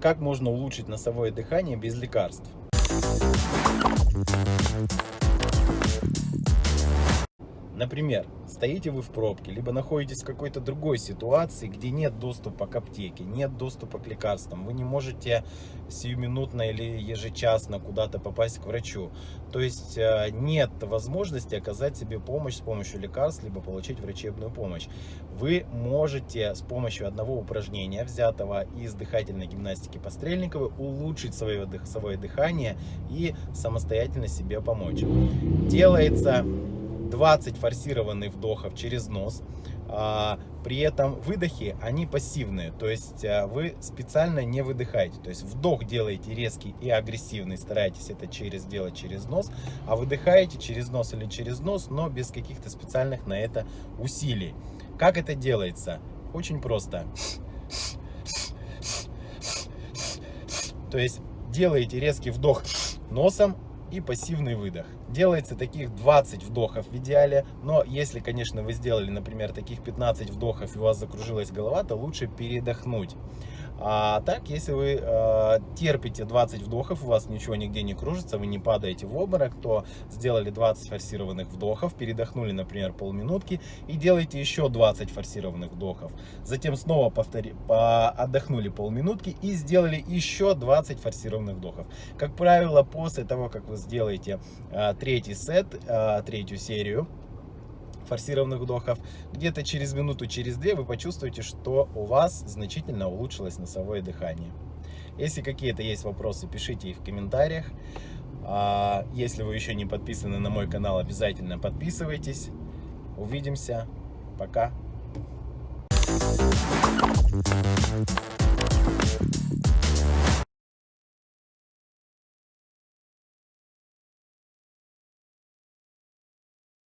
Как можно улучшить носовое дыхание без лекарств? Например, стоите вы в пробке, либо находитесь в какой-то другой ситуации, где нет доступа к аптеке, нет доступа к лекарствам, вы не можете сиюминутно или ежечасно куда-то попасть к врачу. То есть э, нет возможности оказать себе помощь с помощью лекарств, либо получить врачебную помощь. Вы можете с помощью одного упражнения, взятого из дыхательной гимнастики Пострельниковой, улучшить свое, свое дыхание и самостоятельно себе помочь. Делается 20 форсированных вдохов через нос. А, при этом выдохи, они пассивные, то есть а, вы специально не выдыхаете. То есть вдох делаете резкий и агрессивный, старайтесь это через делать через нос, а выдыхаете через нос или через нос, но без каких-то специальных на это усилий. Как это делается? Очень просто. То есть делаете резкий вдох носом, и пассивный выдох. Делается таких 20 вдохов в идеале, но если, конечно, вы сделали, например, таких 15 вдохов и у вас закружилась голова, то лучше передохнуть. А так, если вы э, терпите 20 вдохов, у вас ничего нигде не кружится, вы не падаете в обморок, то сделали 20 форсированных вдохов, передохнули, например, полминутки и делаете еще 20 форсированных вдохов. Затем снова повтори, по, отдохнули полминутки и сделали еще 20 форсированных вдохов. Как правило, после того, как вы сделаете э, третий сет, э, третью серию, форсированных вдохов, где-то через минуту, через две вы почувствуете, что у вас значительно улучшилось носовое дыхание. Если какие-то есть вопросы, пишите их в комментариях. А если вы еще не подписаны на мой канал, обязательно подписывайтесь. Увидимся. Пока.